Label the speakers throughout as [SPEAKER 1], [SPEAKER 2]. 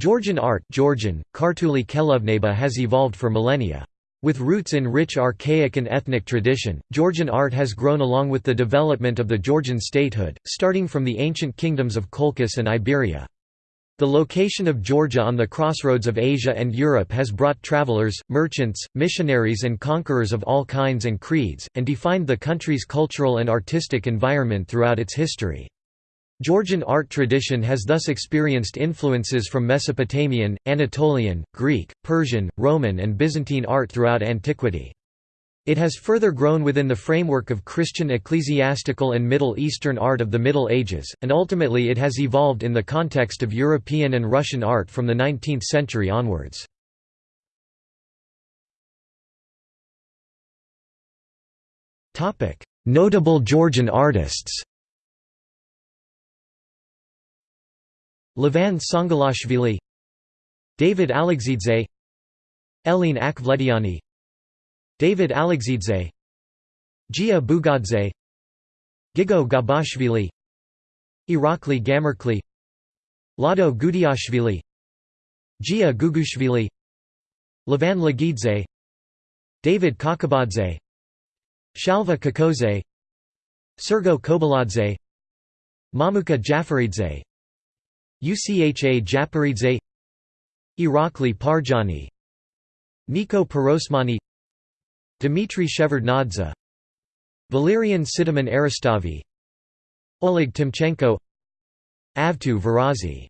[SPEAKER 1] Georgian art Georgian, Kartuli Kelovneba has evolved for millennia. With roots in rich archaic and ethnic tradition, Georgian art has grown along with the development of the Georgian statehood, starting from the ancient kingdoms of Colchis and Iberia. The location of Georgia on the crossroads of Asia and Europe has brought travelers, merchants, missionaries and conquerors of all kinds and creeds, and defined the country's cultural and artistic environment throughout its history. Georgian art tradition has thus experienced influences from Mesopotamian, Anatolian, Greek, Persian, Roman and Byzantine art throughout antiquity. It has further grown within the framework of Christian ecclesiastical and Middle Eastern art of the Middle Ages, and ultimately it has evolved in the context of European and Russian art from the 19th century onwards. Notable Georgian artists Levan Tsangalashvili David Alexidze Elene Akhvlediani David Alexidze Gia Bugadze Gigo Gabashvili Irakli Gamrekeli Lado Gudiashvili Gia Gugushvili Levan Lagidze David Kakabadze Shalva Kikodze Sergo Kobuladze Mamuka Jafaridze Ucha Japaridze Irakli Parjiani Niko Pirosmani Dmitry Shevardnadze Valerian Sidamon Eristavi Oleg Timchenko Avto Varazi.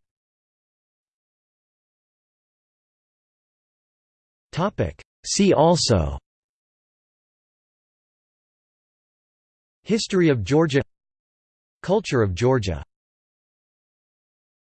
[SPEAKER 1] See also History of Georgia Culture of Georgia